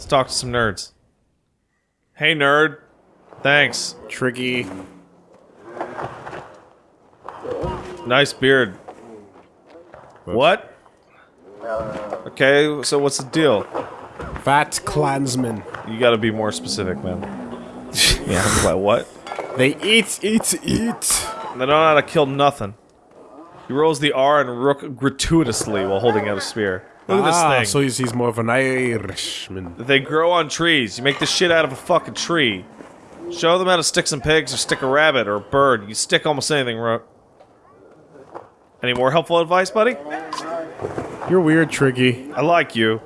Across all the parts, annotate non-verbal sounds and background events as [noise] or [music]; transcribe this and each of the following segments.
Let's talk to some nerds. Hey, nerd. Thanks. Tricky. Nice beard. What? Okay, so what's the deal? Fat clansman. You gotta be more specific, man. [laughs] yeah, I'm like, what? They eat, eat, eat. They don't know how to kill nothing. He rolls the R and rook gratuitously while holding out a spear. Look at ah, this thing. so he's, he's more of an Irishman. They grow on trees. You make this shit out of a fucking tree. Show them how to stick some pigs or stick a rabbit or a bird. You stick almost anything, Rook. Any more helpful advice, buddy? You're weird, Tricky. I like you.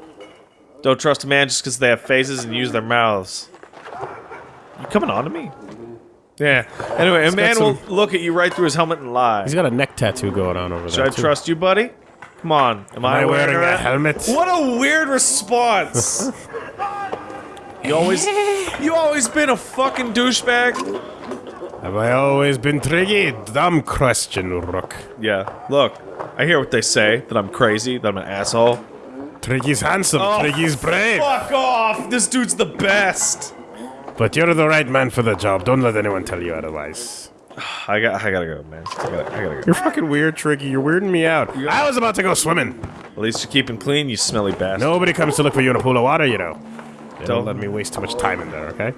Don't trust a man just because they have faces and use their mouths. You coming on to me? Yeah. Anyway, a He's got man will look at you right through his helmet and lie. He's got a neck tattoo going on over Should there. Should I too. trust you, buddy? Come on. Am, Am I wearing a that? helmet? What a weird response. [laughs] you always, you always been a fucking douchebag. Have I always been Tricky? Dumb question, Rook. Yeah. Look, I hear what they say that I'm crazy, that I'm an asshole. Tricky's handsome, Oh, Tricky's brave. Fuck off! This dude's the best. But you're the right man for the job. Don't let anyone tell you otherwise. I got, I gotta go, man. I gotta, I gotta go. You're fucking weird, Tricky. You're weirding me out. I was about to go swimming. At least you're keeping clean, you smelly bastard. Nobody comes to look for you in a pool of water, you know. Don't, Don't- let me waste too much time in there, okay?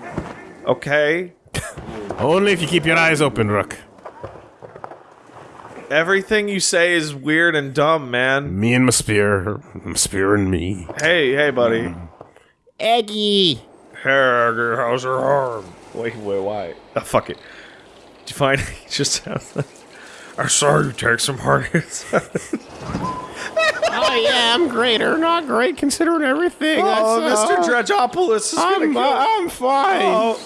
Okay. Only if you keep your eyes open, Rook. Everything you say is weird and dumb, man. Me and my spear. My spear and me. Hey, hey, buddy. Eggy. Hey, how's your arm? Wait, wait, why? Oh, fuck it. Did [laughs] you find just sounds like... I saw you take some hard hits. [laughs] Oh yeah, I'm great or not great considering everything. oh, Mr. That's, uh, Dredgeopoulos is gonna I'm, kill uh, I'm fine. Oh,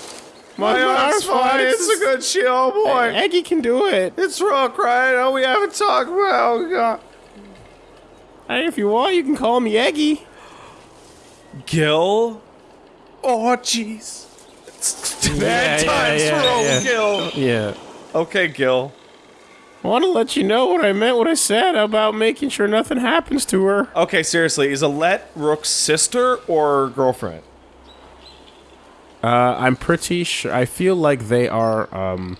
my my arm's arm's fine. fine. It's a good shield, boy. Eggy can do it. It's Rook, right? Oh, we haven't talked about. Oh, God. Hey, if you want, you can call me Eggy. Gil? Oh, jeez. [laughs] Bad Yeah, times yeah, for old yeah. Gil. Yeah. Okay, Gil. I want to let you know what I meant, what I said about making sure nothing happens to her. Okay, seriously, is Alette Rook's sister or girlfriend? Uh, I'm pretty sure. I feel like they are um,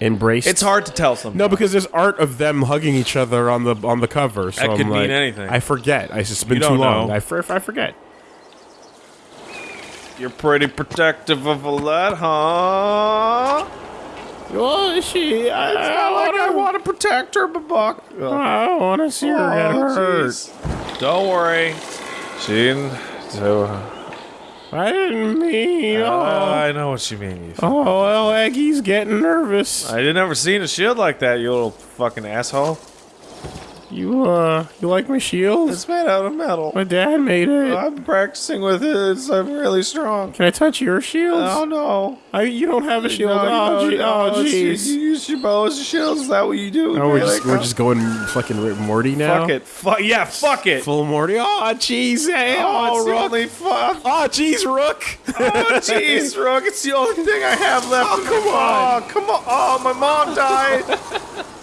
embraced. It's hard to tell sometimes. No, because there's art of them hugging each other on the on the cover. So That I'm could mean like- anything. I forget. I, it's just been too long. I, I forget. You're pretty protective of Alette, huh? Well, she. I, It's not like I want to protect her, but Buck. I don't want to see her get Oh, hurt. jeez. Don't worry. She didn't. So, I didn't mean. uh, oh. I know what you mean. You oh, well, Eggy's getting nervous. I didn't ever seen a shield like that, you little fucking asshole. You, uh, you like my shield? It's made out of metal. My dad made it. I'm practicing with it. It's, I'm really strong. Can I touch your shield? Oh no. I, you don't have a shield. No, oh, no, gee, no, oh, it's- You, jeez. you use your bow as a shield. Is that what you do? Oh, we're Really? just, we're just going fucking Rick Morty now. Fuck it. Fuck yeah. Fuck it. Full Morty. Oh, jeez. Hey, Oh, oh, Rook. only fuck. Oh, jeez, Rook. Oh jeez, Rook. It's the only thing I have left. Oh, come on. Oh, come on. Oh, my mom died.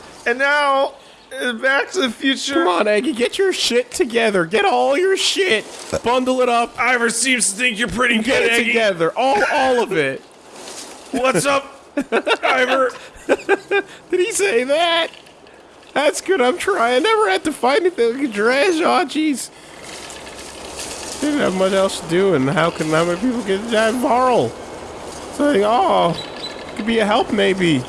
[laughs] and now, Back to the Future. Come on, Eggy, get your shit together. Get all your shit. Bundle it up. Iver seems to think you're pretty good, Get it Eggy. together. All, all of it. What's up, Iver? [laughs] Did he say that? That's good. I'm trying. I never had to find anything like a dredge. Oh, jeez. Didn't have much else to do, and how can how many people get that Varl? So, like, oh, could be a help maybe.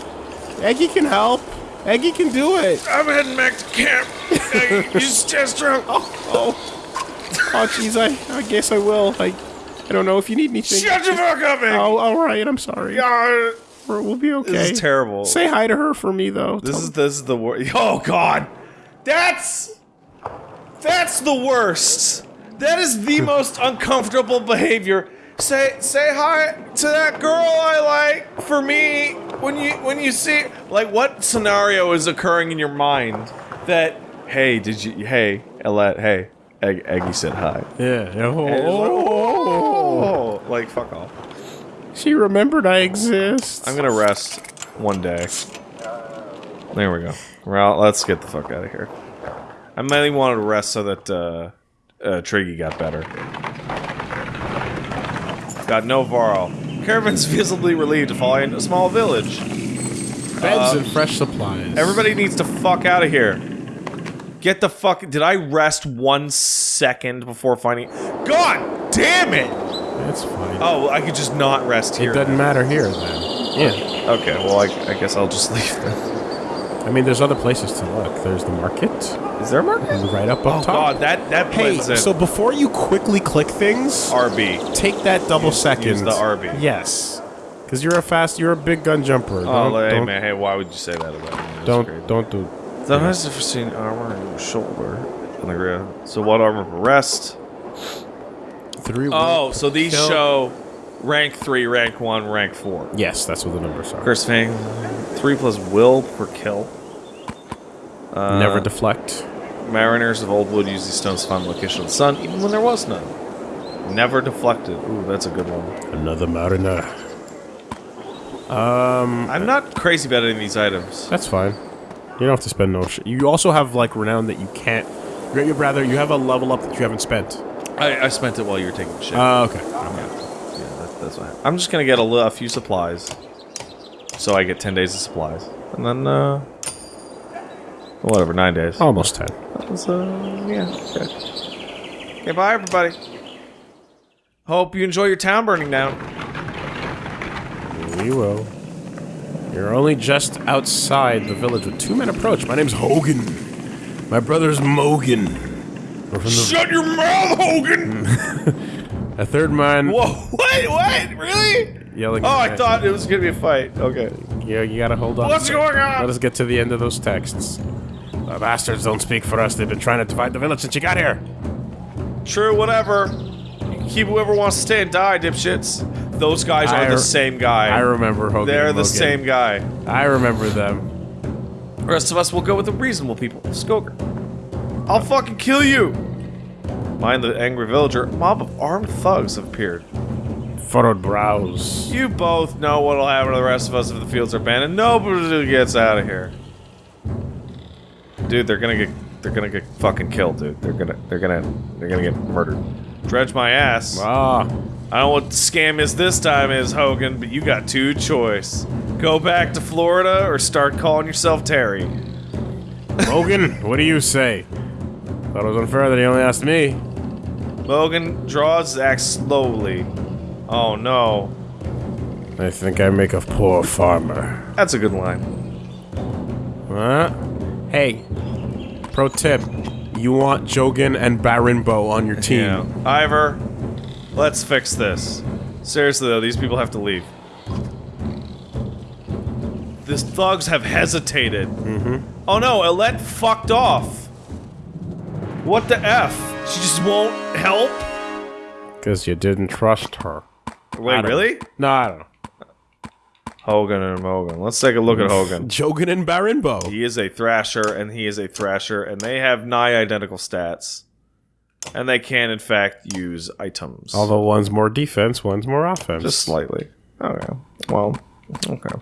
Eggy can help. Eggy can do it. I'm heading back to camp. Eggy, [laughs] you just test drunk. Oh, oh, oh jeez. I, I guess I will. I, I don't know if you need anything. Shut the fuck up, Eggy. Oh, all right. I'm sorry. God. We're, we'll be okay. This is terrible. Say hi to her for me, though. This Tell- is this is the worst. Oh God, that's that's the worst. That is the [laughs] most uncomfortable behavior. Say say hi to that girl I like for me when you when you see like what scenario is occurring in your mind that hey did you hey Ellette hey Egg, Eggy said hi. yeah. yeah. Oh, like, oh. oh, like fuck off. She remembered I exist. I'm gonna rest one day. There we go. Well, let's get the fuck out of here. I mainly wanted to rest so that uh, uh, Triggy got better. Got no Varl. Caravan's visibly relieved to find a small village. Beds Uh, and fresh supplies. Everybody needs to fuck out of here. Get the fuck. Did I rest one second before finding? God damn it! That's fine. Oh, I could just not rest here. it doesn't matter here then. Yeah. Okay, well, I, I guess I'll just [laughs] leave then. I mean, there's other places to look. There's the market. Is there a market? Right up Oh up top. god, that that Hey, blends in. so before you quickly click things, RB. take that double Use- second. use the RB. Yes. Because you're a fast, you're a big gun jumper. Oh, Don't, hey don't, man, hey, why would you say that about me? Don't, great. don't do. Sometimes I've seen armor and shoulder on the ground. So what armor for rest? Three. Oh, so these Kill. show rank three, rank one, rank four. Yes, that's what the numbers are. Curse Fang, three plus will per kill. Uh, Never deflect. Mariners of Old Wood use these stones to find the location of the sun, even when there was none. Never deflected. Ooh, that's a good one. Another mariner. Um, I'm not crazy about any of these items. that's fine. You don't have to spend no shit. You also have like renown that you can't. You'd rather you have a level up that you haven't spent. I, I spent it while you were taking shit. Oh, okay. Yeah, that, that's what I'm just gonna get a, li- a few supplies, so I get ten days of supplies, and then uh, whatever, nine days. Almost ten. That was, uh, yeah. Okay. okay, bye everybody. Hope you enjoy your town burning down. We will. You're only just outside the village with two men approach. My name's Hogan. My brother's Mogan. We're from the, Shut your mouth, Hogan! [laughs] a third man Whoa, [laughs] what? What? Really? yelling. Oh, I thought it was gonna be a fight. Okay. Yeah, you gotta hold on. What's going on? Let us get to the end of those texts. The bastards don't speak for us. They've been trying to divide the village since you got here. True, whatever. Keep whoever wants to stay and die, dipshits. Those guys are the same guy. I remember Hogan. They're and the Mogan. same guy. I remember them. The rest of us will go with the reasonable people. Skoker. I'll fucking kill you! Mind the angry villager. A mob of armed thugs have appeared. Furrowed brows. You both know what'll happen to the rest of us if the fields are abandoned. Nobody gets out of here. Dude, they're gonna get they're gonna get fucking killed, dude. They're gonna they're gonna they're gonna get murdered. Dredge my ass. Ah, I don't know what the scam is this time is, Hogan, but you got two choice. Go back to Florida or start calling yourself Terry. Hogan, what do you say? Thought it was unfair that he only asked me. Logan draws axe slowly. Oh no. I think I make a poor farmer. That's a good line. Huh? Hey, pro tip: you want Jogan and Barinbo on your team. Yeah. Iver, let's fix this. Seriously though, these people have to leave. These thugs have hesitated. Mm-hmm. Oh no, Alette fucked off. What the F? She just won't help? Because you didn't trust her. Wait, don't- really? No, I don't know. Hogan and Mogan. Let's take a look at Hogan. [laughs] Jogan and Barinbo. He is a Thrasher, and he is a Thrasher, and they have nigh identical stats. And they can, in fact, use items. Although one's more defense, one's more offense. Just slightly. Okay. Well, okay.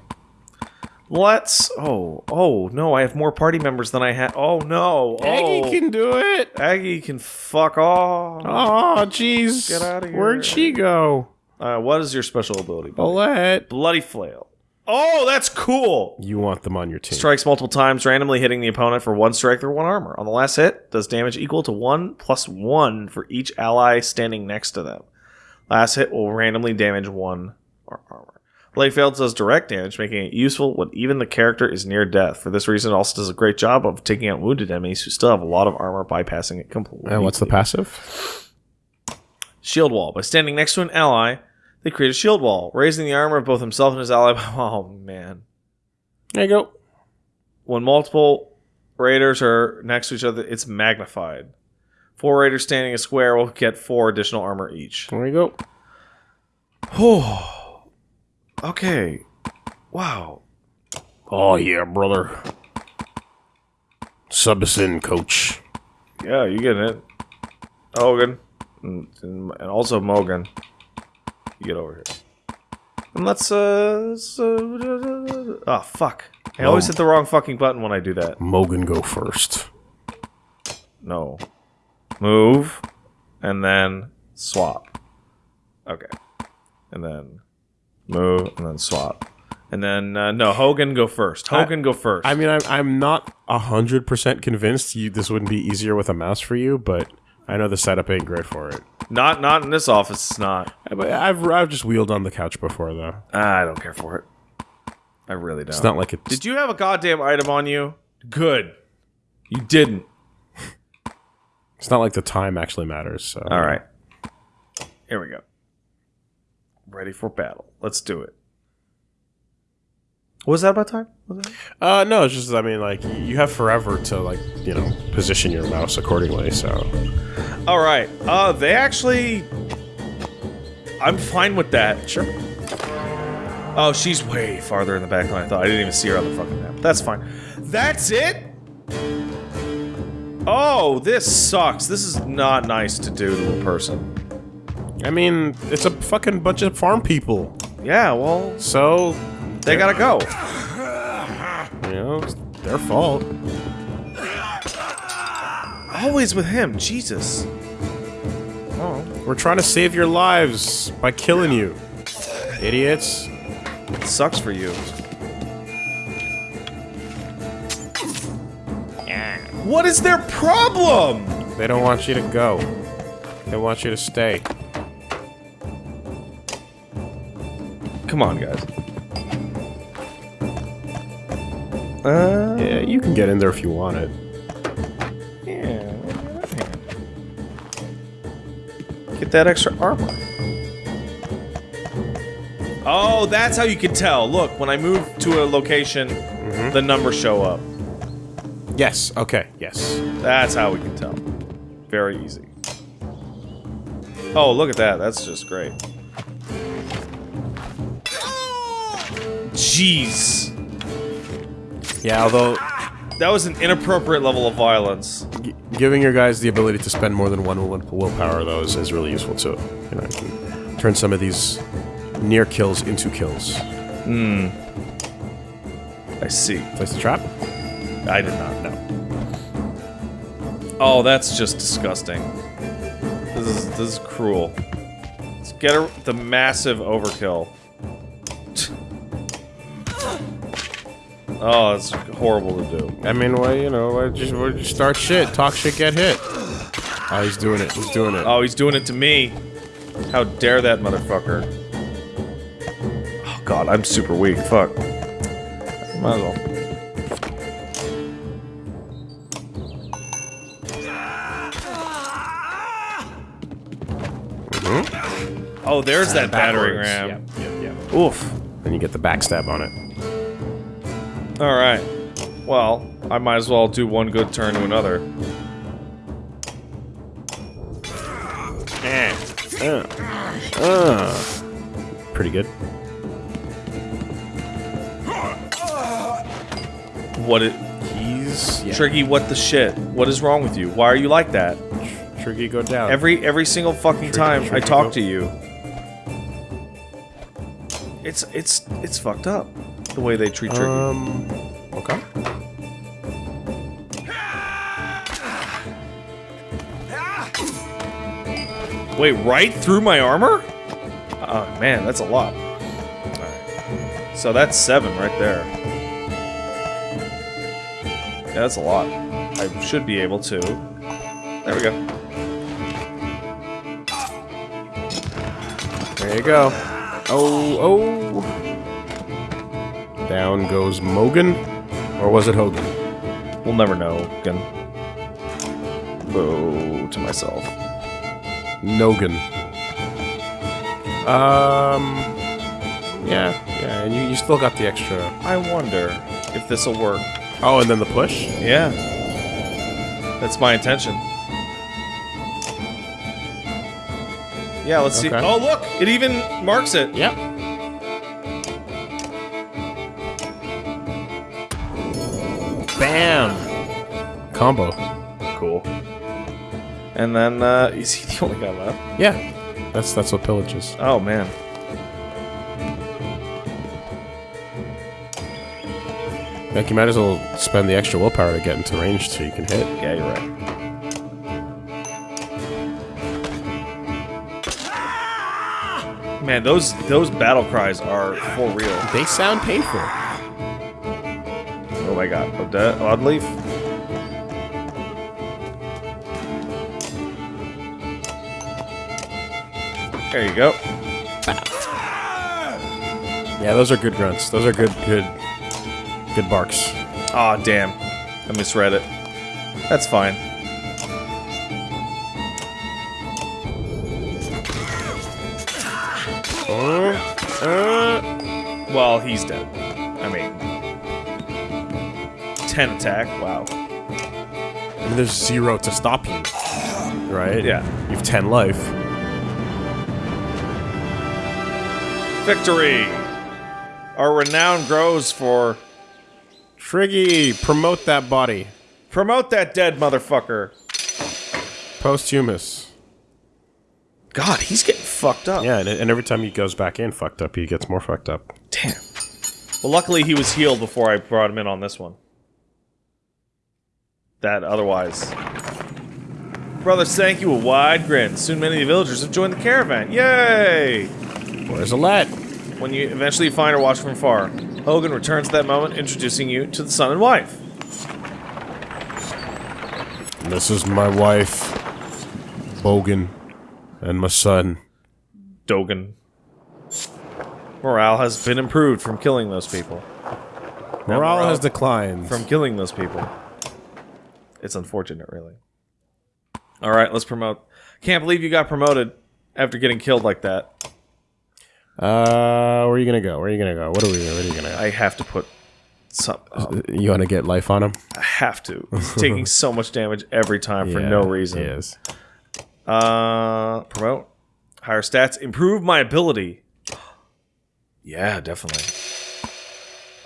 Let's. Oh, oh no! I have more party members than I had. Oh no! Oh, Aggie can do it. Aggie can fuck off. Oh, jeez. Get outta here. Where'd she go? Uh, what is your special ability? buddy? Bullet. Bloody flail. Oh, that's cool. You want them on your team. Strikes multiple times, randomly hitting the opponent for one strike or one armor. On the last hit, does damage equal to one plus one for each ally standing next to them. Last hit will randomly damage one ar- armor. Failed does direct damage, making it useful when even the character is near death. For this reason, it also does a great job of taking out wounded enemies who still have a lot of armor, bypassing it completely. And what's the passive? Shield Wall. By standing next to an ally, they create a shield wall, raising the armor of both himself and his ally. [laughs] Oh, man. There you go. when multiple raiders are next to each other, it's magnified. Four raiders standing a square will get four additional armor each. There you go. [sighs] [sighs] Oh, okay. Wow. Oh, yeah, brother. Sub us in, coach. Yeah, you getting it. Hogan. And, also Mogan. You get over here. And let's, uh, let's, uh, oh, fuck. I always hit the wrong fucking button when I do that. Mogan go first. No. Move. And then swap. Okay. and then move, and then swap. And then, uh, no, Hogan go first. Hogan go first. I mean, I'm, I'm not hundred percent convinced you this wouldn't be easier with a mouse for you, but I know the setup ain't great for it. not not in this office, it's not. But I've I've just wheeled on the couch before though. I don't care for it. I really don't. It's not like it's Did you have a goddamn item on you? Good. You didn't. it's not like the time actually matters. So. All right. Here we go. Ready for battle. Let's do it. Was that about time? Was that? Uh, no, it's just I mean, like you have forever to like you know position your mouse accordingly. So All right. Uh, they actually. I'm fine with that. sure. Oh, she's way farther in the back than I thought. I didn't even see her on the fucking map. That's fine. That's it? Oh, this sucks. This is not nice to do to a person. I mean, it's a fucking bunch of farm people. Yeah, well, So they gotta go. you know, it's their fault. Always with him. Jesus. Oh, We're trying to save your lives by killing you, idiots. it sucks for you. What is their problem? They don't want you to go. They want you to stay. Come on, guys. Uh, Yeah, you can get in there if you want it. yeah. Get that extra armor. Oh, that's how you can tell. Look, when I move to a location, the numbers show up. Yes. Okay. Yes. That's how we can tell. Very easy. Oh, look at that. That's just great. Jeez. Yeah. Although That was an inappropriate level of violence. giving your guys the ability to spend more than one willpower though is, is really useful too. You know, you can turn some of these near kills into kills. Hmm. I see. Place the trap. I did not know. Oh, that's just disgusting. This is this is cruel. Let's get her the massive overkill. Oh, it's horrible to do. I mean, well, you know, why just, why just start shit, talk shit, get hit. Oh, he's doing it. He's doing it. Oh, he's doing it to me. How dare that motherfucker? Oh god, I'm super weak. Fuck. Might as well. Mm-hmm. Oh, there's uh, that battering ram. Yep, yep, yep. Oof. Then you get the backstab on it. All right. Well, I might as well do one good turn to another. Uh, uh, pretty good. What it? He's yeah. Triggy, what the shit? What is wrong with you? Why are you like that? Triggy go down. Every every single fucking time I talk go. to you. It's it's it's fucked up. The way they treat Triggy. um. Okay. Wait, right through my armor? Oh man, that's a lot. So that's seven right there. Yeah, that's a lot. I should be able to. There we go. There you go. Oh, oh. Down goes Mogan. Or was it Hogan? We'll never know. Again. Bow to myself. Nogan. Um. Yeah, yeah, and you, you still got the extra. I wonder if this will work. Oh, and then the push? Yeah. That's my intention. Yeah, let's see. Oh, look! It even marks it. Yep. Bam! Combo. Cool. And then, uh, is he [laughs] the only guy left? Yeah. That's that's what pillage is. Oh, man. Like you might as well spend the extra willpower to get into range so you can hit. Yeah, you're right. Man, those those battle cries are for real. They sound painful. Oh my god. Ode- Oddleif? There you go. Yeah, those are good grunts. Those are good, good, good barks. Aw, damn. I misread it. That's fine. Uh, uh. Well, he's dead. 10 attack, wow. I mean, there's zero to stop you, right? Yeah. You have ten life. Victory! Our renown grows for... Triggy, promote that body. Promote that dead motherfucker! Posthumous. God, he's getting fucked up. Yeah, and, and every time he goes back in fucked up, he gets more fucked up. Damn. Well, luckily he was healed before I brought him in on this one. That otherwise. Brother thank you a wide grin. Soon many of the villagers have joined the caravan. Yay! Where's Alette? When you eventually find her watch from far, Hogan returns at that moment, introducing you to the son and wife. This is my wife, Bogan, and my son. Dogan. Morale has been improved from killing those people. Morale morale- has declined. From killing those people. It's unfortunate, really. Alright, let's promote. Can't believe you got promoted after getting killed like that. uh, where are you gonna go? Where are you gonna go? What are we? Where are you gonna I have to put some. go? You want to get life on him? I have to. He's taking so much damage every time for no reason. He is. Uh, promote. Higher stats. Improve my ability. Yeah, definitely.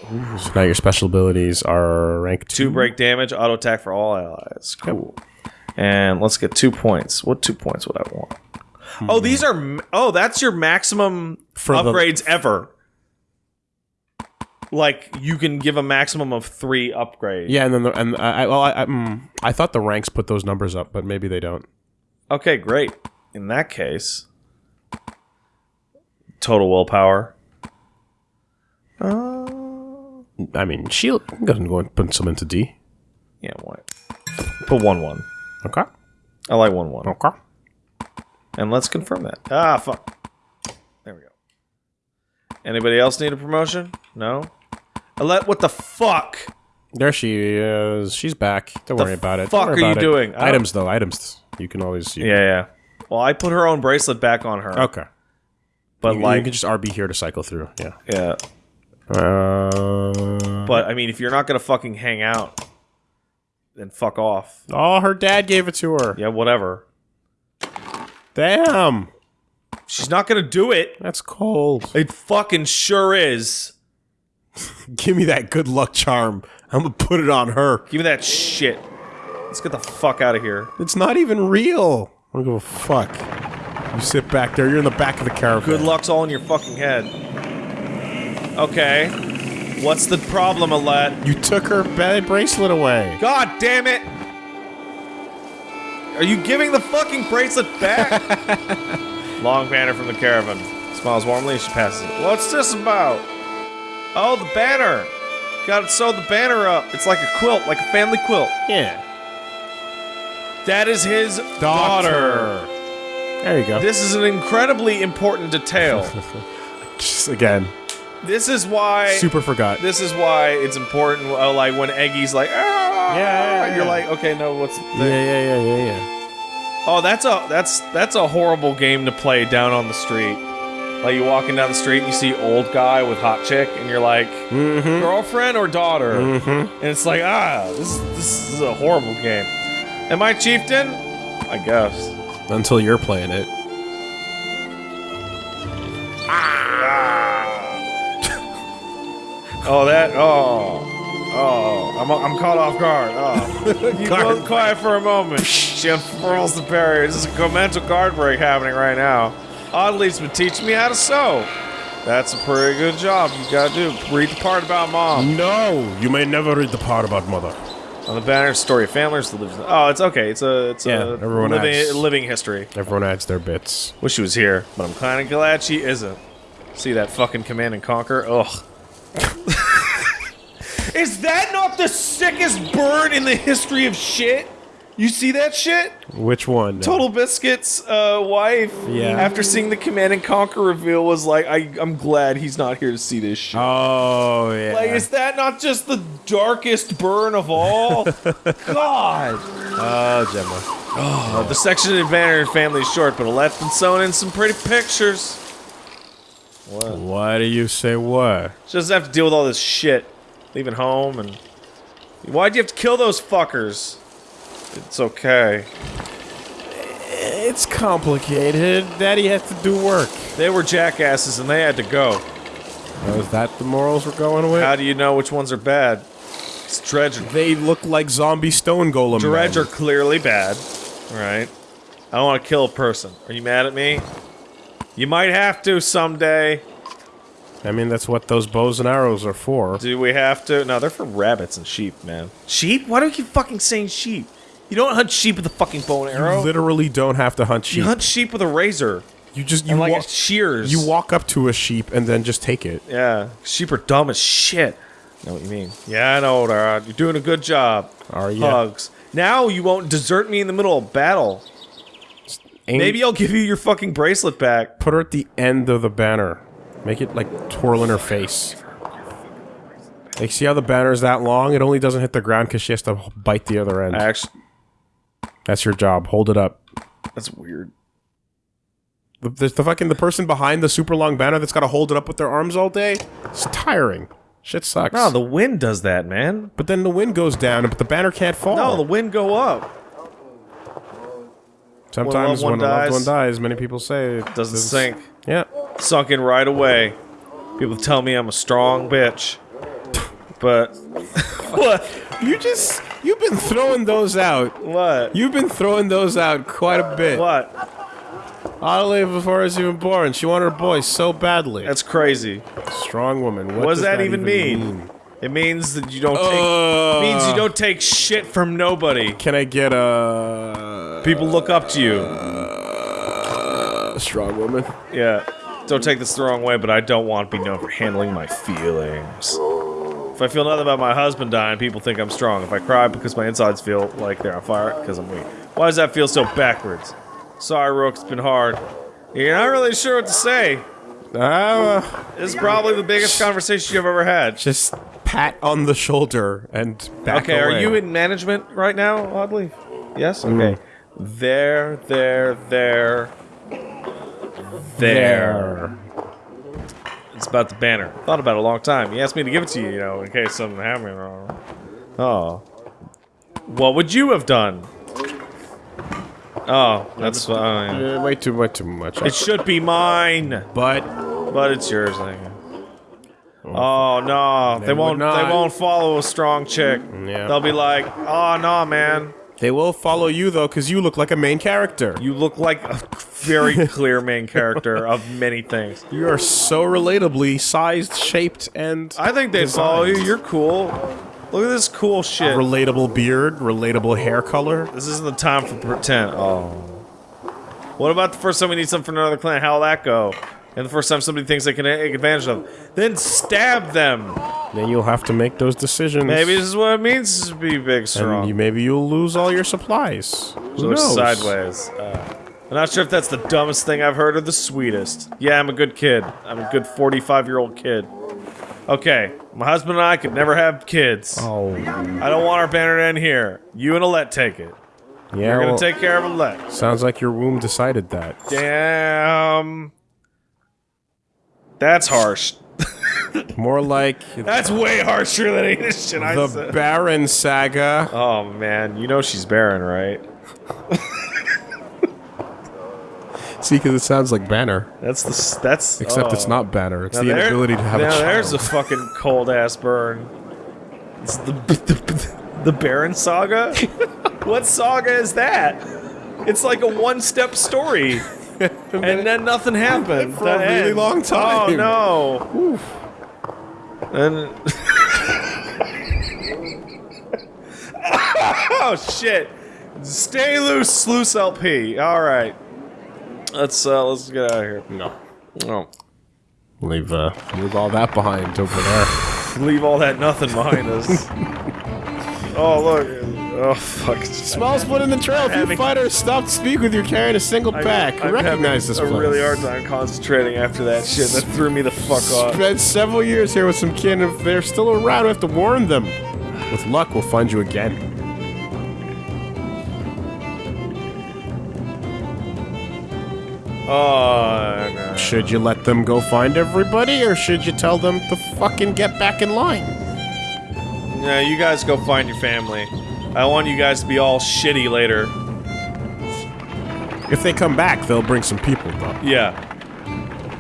So now your special abilities are rank two. Two break damage, auto attack for all allies. Cool. And let's get two points. What two points would I want? Oh, these are. Oh, that's your maximum For the- upgrades ever. Like you can give a maximum of three upgrades. Yeah, and then the, and I, I well I I, mm, I thought the ranks put those numbers up, but maybe they don't. Okay, great. In that case, total willpower. Uh, I mean, shield doesn't go and put some into D. yeah, why? Put one one. Okay. I like one one. Okay. And let's confirm that. Ah, fuck. There we go. Anybody else need a promotion? No. Alette, what the fuck? There she is. She's back. Don't worry about it. fuck are you it. doing? Items though. Items. You can always. You, Yeah, yeah. Well, I put her own bracelet back on her, Okay. but You, like, you can just RB here to cycle through. Yeah. yeah. Uh, But I mean, if you're not gonna fucking hang out, then fuck off. oh, her dad gave it to her. Yeah, whatever. Damn. She's not gonna do it. That's cold. It fucking sure is. [laughs] Give me that good luck charm. I'm gonna put it on her. Give me that shit. Let's get the fuck out of here. It's not even real. I don't give a fuck. You sit back there. You're in the back of the caravan. Good luck's all in your fucking head. Okay. What's the problem, Alette? You took her bracelet away. God damn it! Are you giving the fucking bracelet back? [laughs] Long banner from the caravan. Smiles warmly as she passes it. What's this about? Oh, the banner! Gotta sew the banner up. It's like a quilt, like a family quilt. Yeah. That is his daughter. There you go. This is an incredibly important detail. [laughs] Just again, this is why. super forgot. This is why it's important. Uh, like when Eggy's like, ah, Yeah, yeah, you're like, okay, no, what's the Yeah, yeah, yeah, yeah, yeah. Oh, that's a that's that's a horrible game to play down on the street. Like you walking down the street and you see old guy with hot chick, and you're like, Mm-hmm. girlfriend or daughter, Mm-hmm. and it's like, ah, this this is a horrible game. Am I chieftain? I guess. Until you're playing it. Oh, that. Oh. Oh, I'm, I'm caught off guard. Oh. [laughs] you Guard both quiet for a moment. [laughs] She unfurls the barrier. There's a mental guard break happening right now. Oddly's been teaching me how to sew. That's a pretty good job you gotta do. Read the part about mom. No, you may never read the part about mother. On the banner, story of families that lives. Oh, it's okay. It's a it's Yeah, a everyone living has- living history. Everyone adds their bits. Wish she was here, but I'm kind of glad she isn't. See that fucking command and conquer? Ugh. [laughs] Is that not the sickest burn in the history of shit? You see that shit? Which one? TotalBiscuit's uh, wife, Yeah. after seeing the Command and Conquer reveal, was like, I, I'm glad he's not here to see this shit. Oh yeah. Like, is that not just the darkest burn of all? [laughs] God! oh Genna. Uh, the section in Banner family is short, but Alette's been sewn in some pretty pictures. What? Why do you say what? She doesn't have to deal with all this shit. Leaving home and... Why'd you have to kill those fuckers? It's okay. It's complicated. Daddy has to do work. They were jackasses and they had to go. Oh, is that the morals we're going with? How do you know which ones are bad? It's Dredge. they look like zombie stone golem. Dredge men. are clearly bad. Right. I don't want to kill a person. Are you mad at me? You might have to someday. I mean, that's what those bows and arrows are for. Do we have to? No, they're for rabbits and sheep, man. Sheep? Why do we keep fucking saying sheep? You don't hunt sheep with a fucking bow and arrow. You arrow. literally don't have to hunt sheep. You hunt sheep with a razor You just you and like wa- shears. you walk up to a sheep and then just take it. Yeah, sheep are dumb as shit. I know what you mean. Yeah, I know, Dad. You're doing a good job. Are you? Hugs. Now you won't desert me in the middle of battle. Maybe I'll give you your fucking bracelet back. put her at the end of the banner. Make it like twirl in her face. Like, see how the banner's that long? It only doesn't hit the ground because she has to bite the other end. Actually, That's your job. Hold it up. that's weird. The, the, the fucking the person behind the super long banner that's got to hold it up with their arms all day. It's tiring. Shit sucks. No, the wind does that, man. but then the wind goes down, but the banner can't fall. No, the wind go up. Sometimes one when a loved dies- one dies, many people say it Doesn't is- sink. Yeah. Sunk in right away. People tell me I'm a strong bitch. But [laughs] what? You just you've been throwing those out. What? You've been throwing those out quite a bit. What? Oddly, before I was even born, she wanted a boy so badly. That's crazy. strong woman. What, What does does that, even mean? It means that you don't take. Uh, means you don't take shit from nobody. Can I get a, People look up to you. a strong woman? Yeah. Don't take this the wrong way, but I don't want to be known for handling my feelings. If I feel nothing about my husband dying, people think I'm strong. If I cry because my insides feel like they're on fire, because I'm weak. Why does that feel so backwards? Sorry, Rook, it's been hard. You're not really sure what to say. Uh, This is probably the biggest conversation you've ever had. just pat on the shoulder and back Okay, are you in management right now, oddly? Yes? Okay. There, there, there. There. It's about the banner. Thought about it a long time. He asked me to give it to you, you know, in case something happened. Oh. What would you have done? Oh, that's fine. Uh, way too much. Too much. It should be mine, but but it's yours. I guess. Oh no, they, They won't. They won't follow a strong chick. Yeah. They'll be like, "Oh no, man, they will follow you though, because you look like a main character. You look like a very [laughs] clear main character of many things. You are so relatably sized, shaped, and I think they'd follow you. You're cool. Look at this cool shit. relatable beard, relatable hair color. This isn't the time for pretend. Oh. What about the first time we need something from another clan? How'll that go? And the first time somebody thinks they can take advantage of, them, then stab them. Then you'll have to make those decisions. Maybe this is what it means to be big, strong. and you, maybe you'll lose all your supplies. Who So knows? sideways. Uh, I'm not sure if that's the dumbest thing I've heard or the sweetest. Yeah, I'm a good kid. I'm a good 45 year old kid. Okay, my husband and I could never have kids. Oh, I don't want our banner to end here. You and Alette take it. yeah. You're gonna well, take care of Alette. sounds like your womb decided that. Damn. That's harsh. [laughs] More like That's way harsher than any of shit I said. the. Baron saga. oh man, you know she's barren, right? [laughs] See, because it sounds like Banner, That's the that's except oh. it's not Banner. It's Now the there- inability to have now a child. there's a fucking [laughs] cold ass burn. It's the the, the Baron saga. [laughs] what saga is that? It's like a one step story, [laughs] and then nothing happened For a really end. long oh, time. Oh no! And Oh shit! Stay loose, sluice LP. All right. Let's uh, let's get out of here. No. Oh, Leave, uh, leave all that behind over there. leave all that nothing behind us. [laughs] oh look. Oh fuck. Small split in the trail. If you fighters stop to speak with you carrying a single pack. I'm Recognize having this a really hard time concentrating after that shit. That threw me the fuck off. Spent several years here with some kin. If they're still around, we have to warn them. With luck, we'll find you again. Oh no. Should you let them go find everybody, or should you tell them to fucking get back in line? Yeah, you guys go find your family. I want you guys to be all shitty later. If they come back, they'll bring some people, though. Yeah.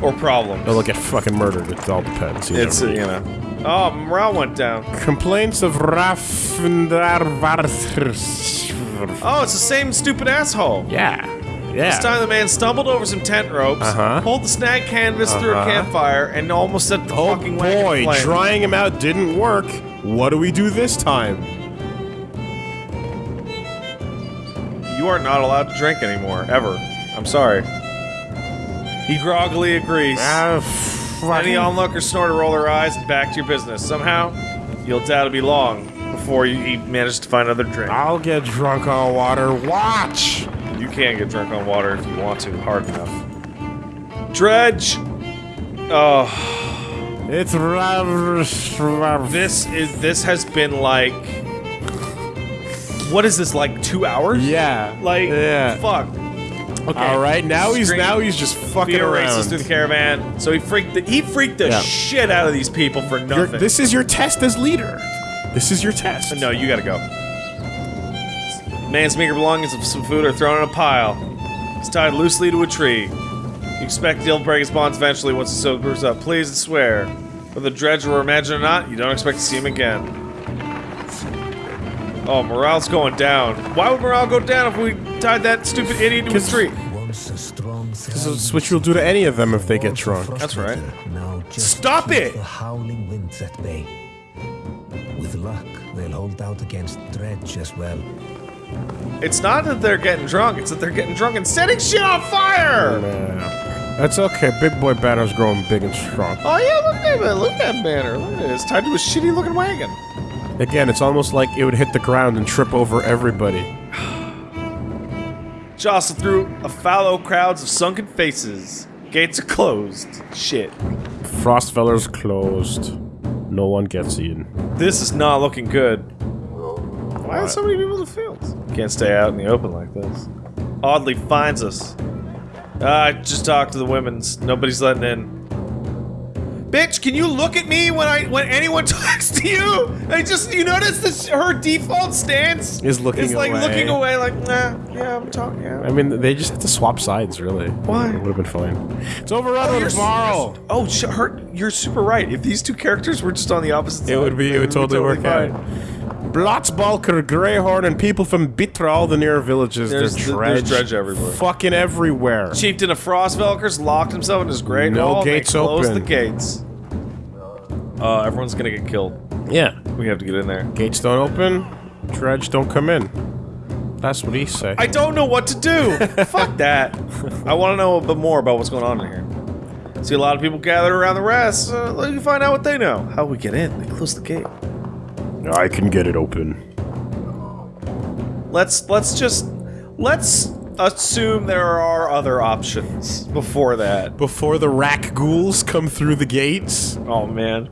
Or problems. They'll get fucking murdered. It all depends. You It's, you know. Oh, morale went down. Complaints of Raffendarvarthers. Oh, it's the same stupid asshole. Yeah. Yeah. This time the man stumbled over some tent ropes, Uh-huh. pulled the snag canvas through a Uh-huh. campfire, and almost set the Oh fucking wagon boy, drying him out didn't work. What do we do this time? You are not allowed to drink anymore, ever. I'm sorry. He groggily agrees. Ah, Any onlookers snort or roll their eyes and back to your business. Somehow, you'll doubt it'll be long before you you manage to find another drink. I'll get drunk on water. Watch. You can get drunk on water if you want to, hard enough. Dredge! Oh, It's Rav. this is this has been like what is this like two hours? Yeah. Like yeah. fuck. Okay. All right. Now he's Scream. now he's just fucking Fear around. races through the caravan. So he freaked the, he freaked the Yeah. shit out of these people for nothing. this is your test as leader. This is your test. No, you gotta go. Man's meager belongings of some food are thrown in a pile. He's tied loosely to a tree. You expect he'll break his bonds eventually once the sobers up. Please and swear. Whether the dredge will imagine or not, you don't expect to see him again. Oh, morale's going down. Why would morale go down if we tied that stupid idiot to a 'Cause- tree? Once a strong That's what you'll do to any of them if they get drunk. That's right. Now just Stop it! The howling winds at bay. With luck, they'll hold out against dredge as well. It's not that they're getting drunk, it's that they're getting drunk and setting shit on fire! Yeah. That's okay. Big boy banner's growing big and strong. Oh yeah, look at that, look at that banner. Look at it. It's tied to a shitty looking wagon. Again, it's almost like it would hit the ground and trip over everybody. [sighs] Jostle through a fallow crowds of sunken faces. Gates are closed. Shit. Frostvellr's closed. No one gets in. This is not looking good. Why are so many people in the fields? Can't stay out in the open like this. Oddly finds us. I just talked to the women's. Nobody's letting in. Bitch, can you look at me when I when anyone [laughs] talks to you? I just you notice this her default stance Is looking is like away. looking away, like nah, yeah, I'm talking. Yeah. I mean, they just had to swap sides, really. Why? It would have been fine. It's overrun oh, you're tomorrow. Oh, her, you're super right. If these two characters were just on the opposite It side, would be. It would totally work fine. out. Blotzbalker, Greyhorn, and people from Bitra, all the near villages. There's- There's there's dredge, dredge everywhere. Fucking everywhere. Chieftain of Frostvelkers locked himself in his great No hall. gates closed open. the gates. Uh, everyone's gonna get killed. Yeah. We have to get in there. Gates don't open. Dredge don't come in. That's what he say. I don't know what to do. [laughs] Fuck that. I want to know a bit more about what's going on in here. See a lot of people gathered around the rest. Uh, let me find out what they know. How we get in? They close the gate. I can get it open. Let's let's just let's assume there are other options before that. Before the rack ghouls come through the gates. Oh man.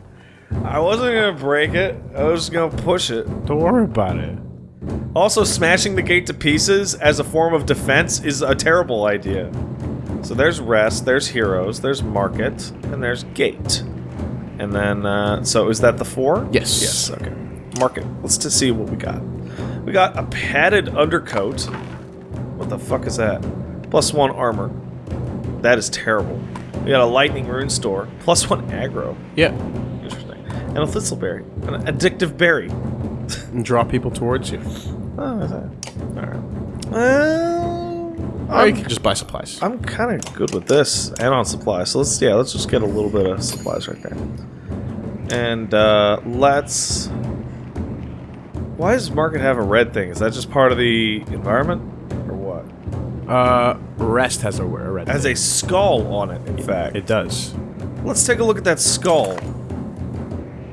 I wasn't gonna break it. I was gonna push it. Don't worry about it. Also, smashing the gate to pieces as a form of defense is a terrible idea. So there's rest, there's heroes, there's market, and there's gate. And then, uh, so is that the four? Yes. Yes, okay. Market. Let's just see what we got. We got a padded undercoat. What the fuck is that? Plus one armor. That is terrible. We got a lightning rune store. Plus one aggro. Yeah. Interesting. And a thistleberry. An addictive berry. [laughs] And draw people towards you. Oh, is that? Alright. Well, Or you can just buy supplies. I'm kind of good with this and on supplies. So let's, yeah, let's just get a little bit of supplies right there. And, uh, let's. Why does Market have a red thing? Is that just part of the environment? Or what? Uh, Rest has a, a red. It has thing. a skull on it, in fact. It does. Let's take a look at that skull.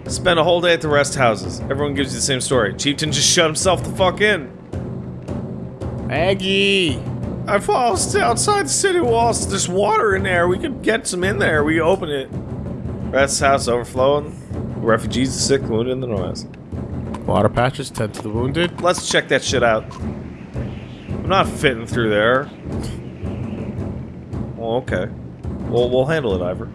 Spend a whole day at the rest houses. Everyone gives you the same story. Chieftain just shut himself the fuck in. Aggie. I paused outside the city walls. There's water in there. We could get some in there. We open it. Rest house overflowing. Refugees, the sick, wounded, and the noise. Water patches tend to the wounded. Let's check that shit out. I'm not fitting through there. Well, okay. We'll, we'll handle it, Iver.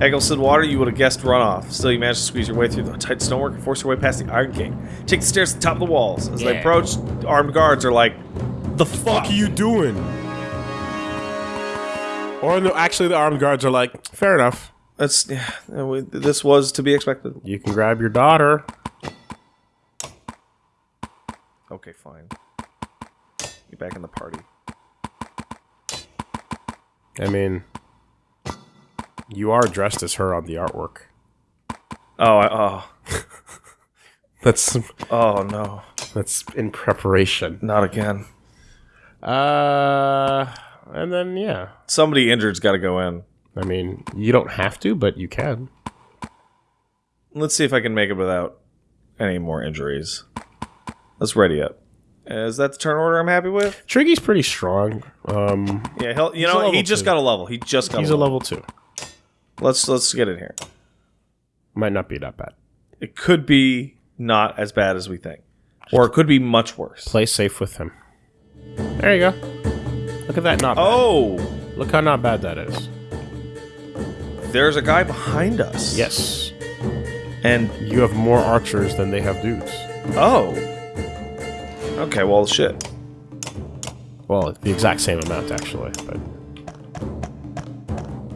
Eggleston water, you would have guessed runoff. Still, you managed to squeeze your way through the tight stonework and force your way past the Iron King. Take the stairs to the top of the walls. As they Yeah. approach, armed guards are like, the fuck Fuck are you doing? Or no, actually, the armed guards are like, fair enough. That's, yeah, we- this was to be expected. You can grab your daughter. Okay, fine. Get back in the party. I mean, you are dressed as her on the artwork. Oh, I, oh, [laughs] That's oh no. that's in preparation. Not again. Uh, and then yeah, Somebody injured's got to go in. I mean, you don't have to, but you can. Let's see if I can make it without any more injuries. Let's ready up. Is that the turn order I'm happy with? Triggy's pretty strong. Um, Yeah, he'll, you know, he just two. got a level. He just got he's a level two. Let's let's get in here. Might not be that bad. It could be not as bad as we think, or it could be much worse. Play safe with him. There you go. Look at that. Not bad. Oh, Look how not bad that is. there's a guy behind us. Yes. and You have more archers than they have dudes. oh, okay. Well, shit. Well, the exact same amount actually, but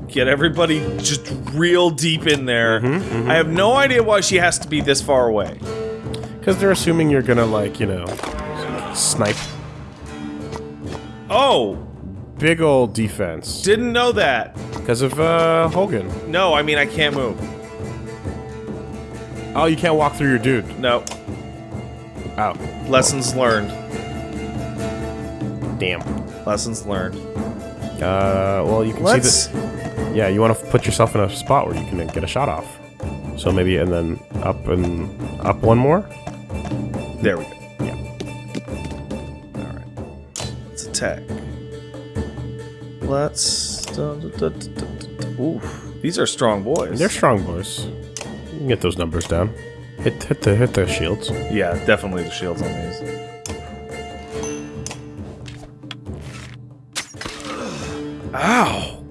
Get everybody just real deep in there. Mm-hmm, I have no idea why she has to be this far away. because they're assuming you're gonna like you know snipe. Oh, Big old defense didn't know that. because of uh, Hogan. No, I mean I can't move. Oh, you can't walk through your dude. No, Oh, lessons learned. damn. Lessons learned. Uh, well, you can Let's. see this. Yeah, you want to put yourself in a spot where you can get a shot off. So maybe and then up and up one more. There we go. Yeah. All right. Let's attack. Let's. Oof. These are strong boys. They're strong boys. You can get those numbers down. Hit hit the hit the shields. yeah, definitely the shields on these. Ow!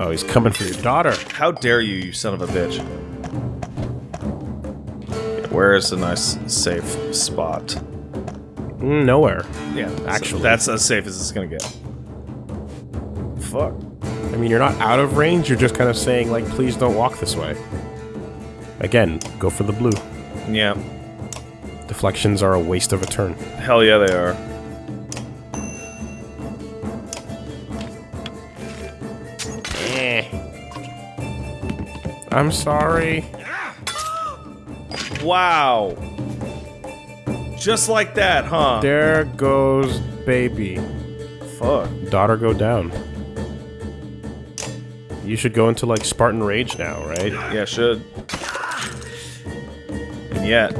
Oh, he's coming for your daughter. How dare you, you son of a bitch! Where is a nice, safe spot? Mm, nowhere. Yeah, Actually. that's as safe as it's gonna get. Fuck. I mean, you're not out of range. You're just kind of saying like, please don't walk this way. Again, go for the blue. Yeah. Deflections are a waste of a turn. Hell yeah, they are. Eh. I'm sorry. Wow. Just like that, huh? There goes baby. Fuck. Daughter go down. You should go into like Spartan Rage now, right? Yeah, should. Yet,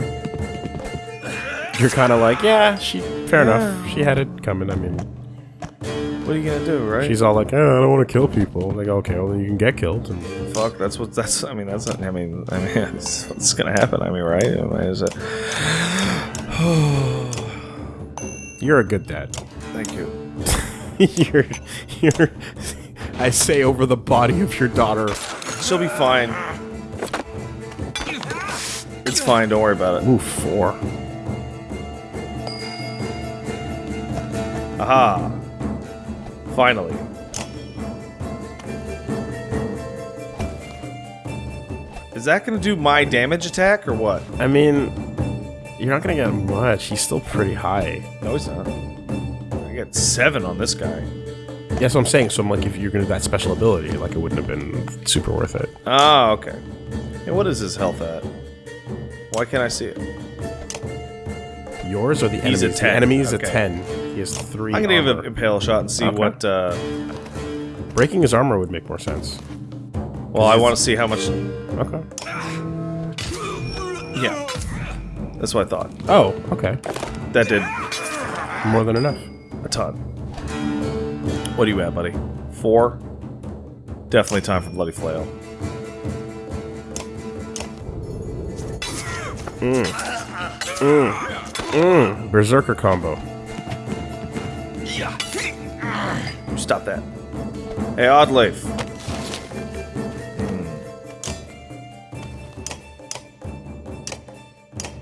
You're kind of like, yeah, she. Fair enough. She had it coming. I mean, what are you gonna do, right? she's all like, oh, I don't want to kill people. Like, okay, well, then you can get killed. And Fuck. That's what. That's. I mean, that's. Not, I mean. I mean, [laughs] it's, it's gonna happen. I mean, right? I mean, is it? [sighs] you're a good dad. Thank you. [laughs] you're, you're. I say over the body of your daughter. She'll be fine. It's fine. Don't worry about it. Ooh, four. Aha. Finally. Is that gonna do my damage attack or what? I mean, you're not gonna get much. He's still pretty high. No, he's not. I got seven on this guy. That's what I'm saying. So I'm like, if you're gonna do that special ability, like it wouldn't have been super worth it. Ah, okay. And what is his health at? Why can't I see it? Yours or the He's enemies? a 10. The enemy's Okay. a 10. He has 3 I'm gonna give armor. it impale shot and see Okay. what. Uh, Breaking his armor would make more sense. well, I want to see how much. Okay. Yeah, that's what I thought. Oh, okay. That did More than enough. a ton. What do you have, buddy? Four. Definitely time for bloody flail. Mm. Mm. Mm. Berserker combo. Stop that. Hey, Oddleif.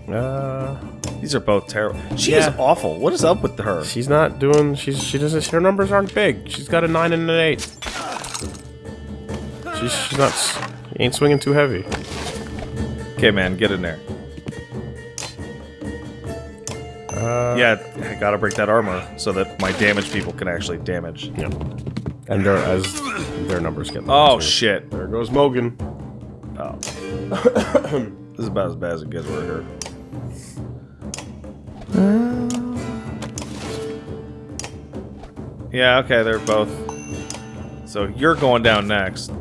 Hmm. Uh, These are both terrible. She is awful. What is up with her? she's not doing. She's she doesn't. Her numbers aren't big. She's got a nine and an eight. She's she's not. Ain't swinging too heavy. Okay, man, get in there. Uh, yeah, I gotta break that armor so that my damage people can actually damage. Yeah. And their as their numbers get. Oh too. shit! There goes Mogan. Oh. [coughs] this is about as bad as it gets right here. Yeah, okay, they're both. So you're going down next.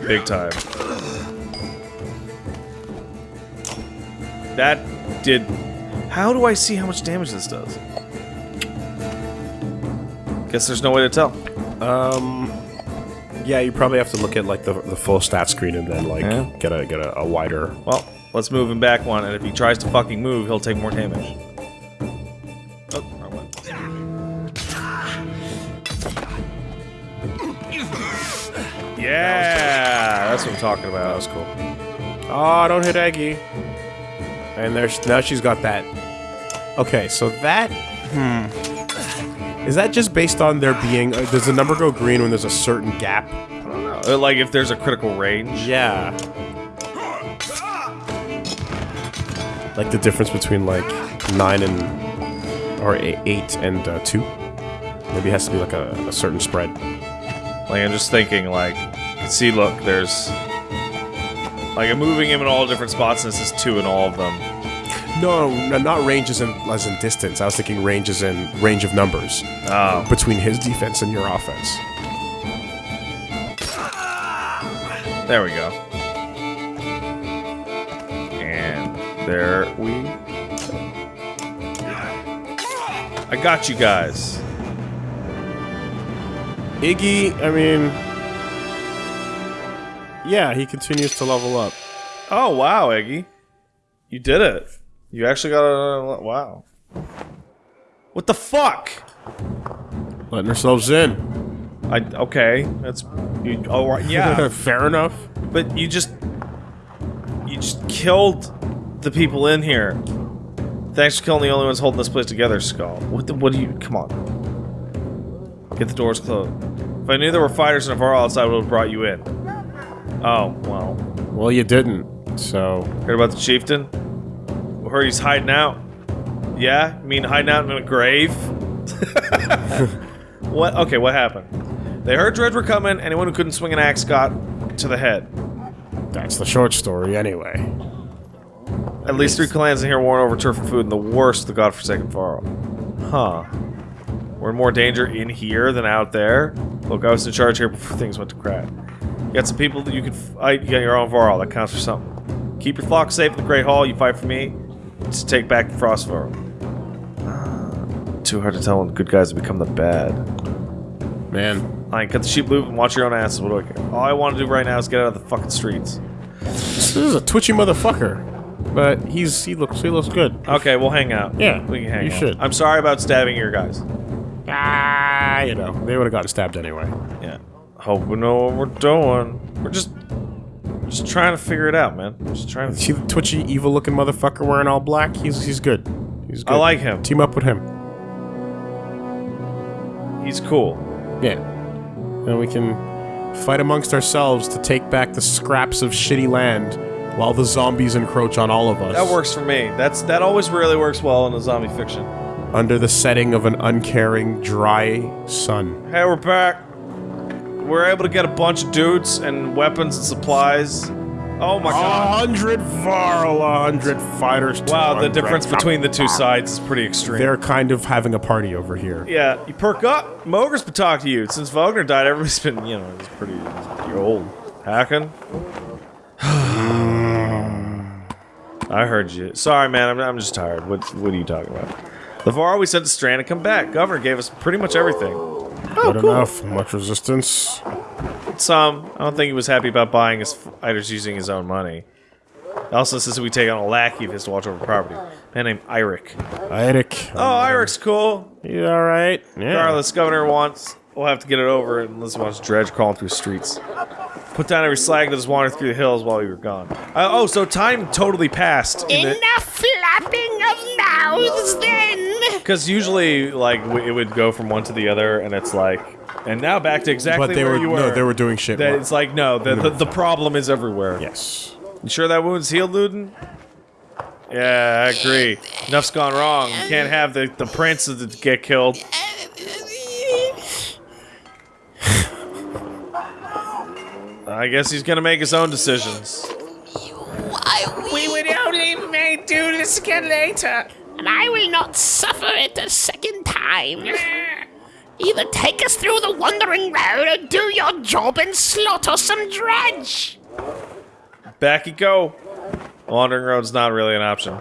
Big time. That did. How do I see how much damage this does? Guess there's no way to tell. Um. Yeah, you probably have to look at like the, the full stat screen and then like Yeah. get a get a, a wider. Well, let's move him back one, and if he tries to fucking move, he'll take more damage. Oh. Yeah, that's what I'm talking about. That was cool. Oh, don't hit Eggy. And there's now she's got that. Okay, so that hmm is that just based on there being uh, does the number go green when there's a certain gap? Uh, Like if there's a critical range. Yeah. Like the difference between like nine and or eight, eight and uh, two. Maybe it has to be like a, a certain spread. Like I'm just thinking, like, see, look, there's like I'm moving him in all different spots, and this is two in all of them. No, no, not ranges as in as in distance. I was thinking ranges in range of numbers Oh, between his defense and your offense. there we go. And there we. I got you guys. Iggy, I mean, yeah, he continues to level up. Oh wow, Eggy, you did it. You actually got a wow. What the fuck? Letting ourselves in. I okay. That's you. Oh right, yeah. [laughs] Fair enough. but you just you just killed the people in here. Thanks for killing the only ones holding this place together, Skull. What the? What do you? Come on. Get the doors closed. If I knew there were fighters in a bar outside, I would have brought you in. Oh well. Well, you didn't, so Heard about the chieftain? Heard he's hiding out. Yeah? You mean hiding out in a grave? [laughs] what? Okay, what happened? They heard Dredge were coming. Anyone who couldn't swing an axe got to the head. that's the short story anyway. At least three clans in here warring over turf and food, and the worst, the godforsaken Faro. Huh. We're in more danger in here than out there. Look, I was in charge here before things went to crap. You got some people that you can fight. You got your own Varl. That counts for something. Keep your flock safe in the Great Hall. You fight for me to take back the Frostvellr. Uh, too hard to tell when the good guys have become the bad. Man, I cut the sheep loop and watch your own asses. What do I care? All I want to do right now is get out of the fucking streets. this is a twitchy motherfucker, but he's he looks he looks good. Okay, we'll hang out. Yeah, we can hang you out. should. I'm sorry about stabbing your guys. Ah, you know they would have gotten stabbed anyway. Yeah. Hope we know what we're doing. We're just just trying to figure it out, man. Just trying to See the twitchy, evil-looking motherfucker wearing all black? He's he's good. He's good. I like him. Team up with him. He's cool. Yeah. And we can fight amongst ourselves to take back the scraps of shitty land while the zombies encroach on all of us. That works for me. That's that always really works well in a zombie fiction. Under the setting of an uncaring, dry sun. Hey, we're back. We're able to get a bunch of dudes and weapons and supplies Oh my A god. hundred Varl, a hundred fighters. Wow, the difference between the two sides is pretty extreme. They're kind of having a party over here. Yeah, you perk up. Mogre's been talking to you. Since Vognir died, everybody's been, you know, he's pretty, pretty old. Hakon? [sighs] I heard you. Sorry, man, I'm, I'm just tired. What, what are you talking about? The Varl we sent to Strand and come back. Governor gave us pretty much everything. Oh, Good enough. Much resistance. Some. I don't think he was happy about buying his fighters using his own money. Also says we take on a lackey if he has to watch over property. Man named Eirik. Eric. Oh, Eirik's cool. You all right? Yeah. Regardless, governor wants. We'll have to get it over unless he wants Dredge crawling through streets. Put down every slag that was wandering through the hills while we were gone. Uh, oh, so time totally passed. Enough flapping of mouths, then! Because usually, like, w- it would go from one to the other, and it's like, and now back to exactly But they where were, you were. no, they were doing shit. That it's like no, the, the the problem is everywhere. yes. You sure that wound's healed, Ludin? Yeah, I agree. Enough's gone wrong. You can't have the the prince get killed. I guess he's gonna make his own decisions. We would only may do this again later. And I will not suffer it a second time. [laughs] Either take us through the wandering road or do your job and slaughter some dredge. Back you go. Wandering road's not really an option.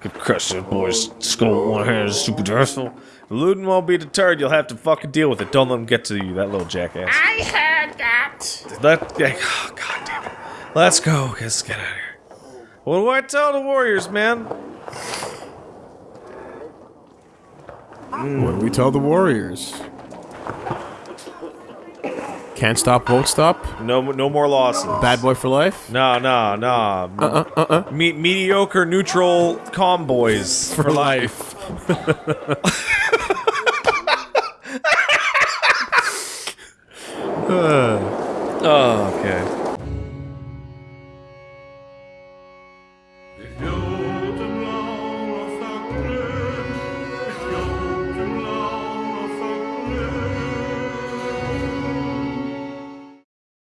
Could crush that boy's skull with one hand, super dreadful. Ludin won't be deterred. You'll have to fucking deal with it. Don't let him get to you, that little jackass. I heard that. Let, yeah, oh, god damn it. Let's go. Let's get out of here. What do I tell the warriors, man? What do we tell the warriors? Can't stop, won't stop. No, no more losses. Bad boy for life. No, no, no. Uh, uh, uh, Me- mediocre, neutral, calm boys for life. [laughs] oh, okay.